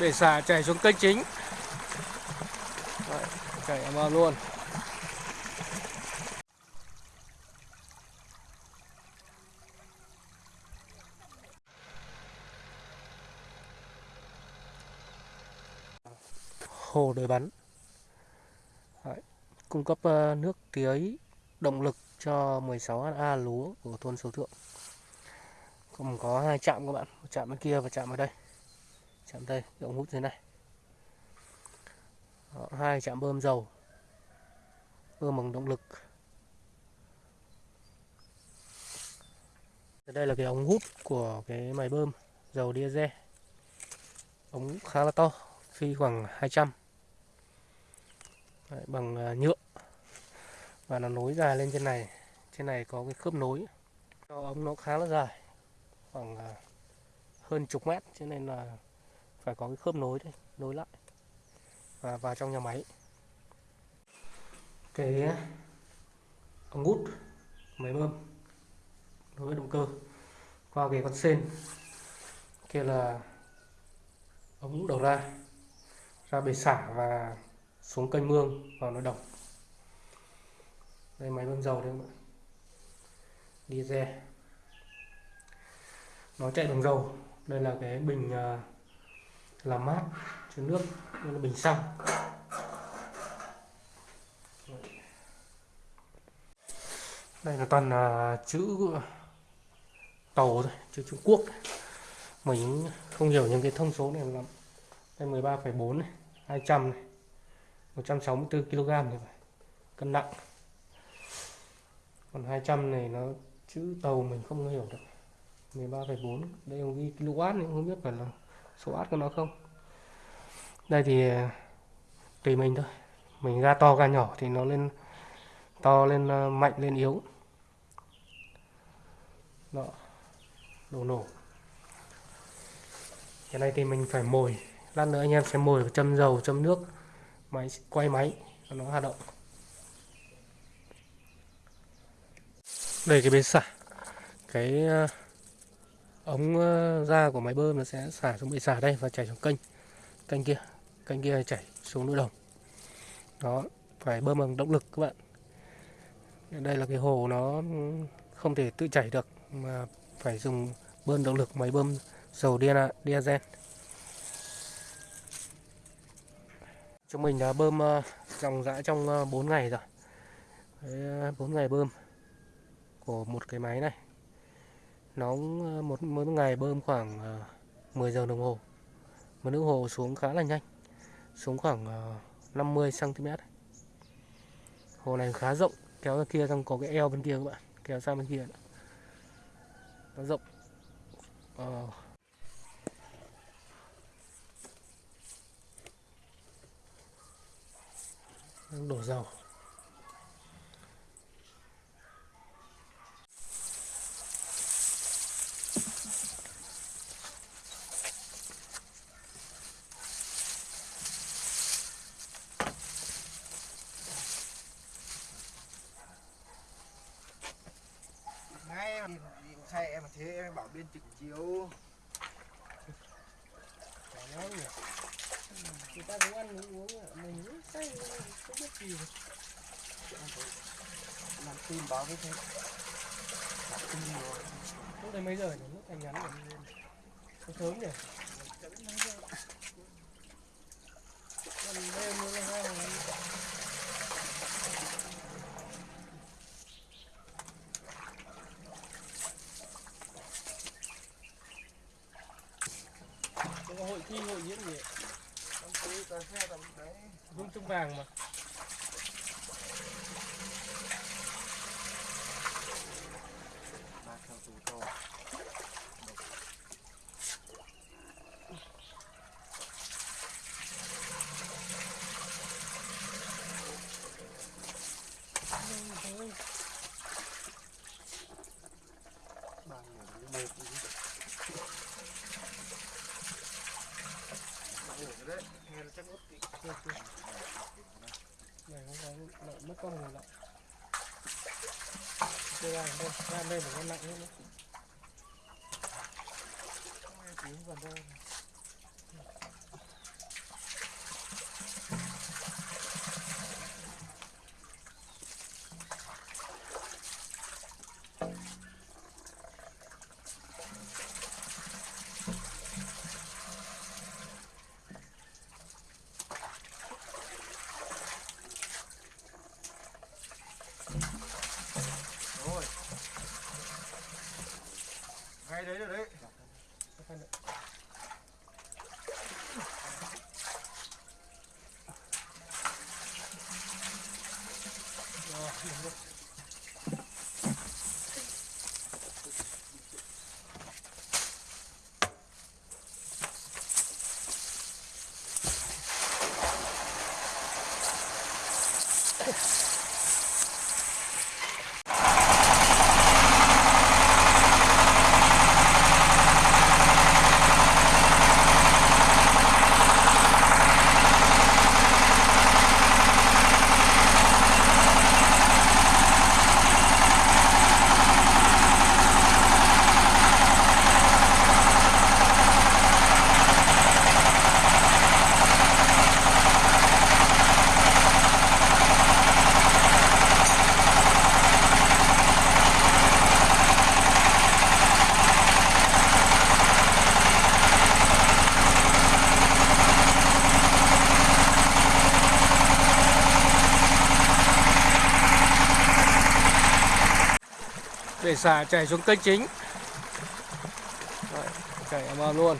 để xả chảy xuống kênh chính. Đấy, chảy vào luôn. Hồ đời bắn. Đấy, cung cấp ờ, nước tưới động lực cho 16 ha lúa của thôn Số Thượng. Còn có hai trạm các bạn một trạm bên kia và trạm ở đây chạm đây cái ống hút thế này. Đó, hai chạm bơm dầu. Bơm bằng động lực. Đây là cái ống hút của cái máy bơm dầu diesel. Ống khá là to phi khoảng 200 Đấy, bằng à, nhựa. Và nó nối dài lên trên này. Trên này có cái khớp nối. Cho ống nó khá là dài khoảng à, hơn chục mét. Cho nên là phải có cái khớp nối đây nối lại. Và vào trong nhà máy. Cái ống hút máy bơm nối với động cơ qua cái con sen. Kia là ống đầu ra ra bể xả và xuống kênh mương vào nội đồng đây máy bơm dầu đây các bạn. Diesel. Nó chạy bằng dầu. Đây là cái bình uh, làm mát cho nước đây là bình xăng đây là toàn là chữ tàu thôi chữ Trung Quốc. Mình không hiểu những cái thông số này lắm. Đây 13,4 này 200 này 164 kg này phải cân nặng. Còn 200 này nó chữ tàu mình không hiểu được. 13,4 đây ông ghi kW nhưng không biết phải là số át của nó không? Đây thì tùy mình thôi. Mình ga to ga nhỏ thì nó lên to lên ờ, mạnh lên yếu. Đó. Đồ nổ. Cái này thì mình phải mồi. Lát nữa anh em sẽ mồi châm dầu châm nước máy quay máy nó hoạt động. Đây cái bên xả cái uh, ống ờ, ra của máy bơm nó sẽ xả xuống bể xả đây và chảy xuống kênh. Kênh kia kênh kia chảy xuống nội đồng. Đó phải bơm bằng động lực các bạn. Đây là cái hồ nó không thể tự chảy được mà phải dùng bơm động lực máy bơm dầu diesel. Chúng mình đã bơm ờ, dòng dã trong ờ, 4 ngày rồi. Đấy, 4 ngày bơm của một cái máy này nó ờ, một mỗi ngày bơm khoảng ờ, 10 giờ đồng hồ. Mà nước hồ xuống khá là nhanh xuống khoảng ờ, 50 cm hồ này khá rộng kéo ra kia xong có cái eo bên kia các bạn kéo sang bên kia nó rộng. Ờ, đổ dầu. Thế em bảo bên trực chiếu. Chả nhỉ? Người ta cũng ăn cũng uống mình cũng say không biết gì. Làm tin báo với thế lúc đấy mấy giờ nhỉ? Lúc anh nhắn rồi lên. Sớm nhỉ? Còn đêm nữa là hai cà phê trung vàng mà Thank you người nghe là chắc mất kỹ chưa chưa này nó có mất con người lại đây ra đây ra đây phải con lạnh hơn nữa tiếng vào đâu hay đấy rồi đấy để xả chảy xuống kênh chính. Đấy, chảy vào luôn.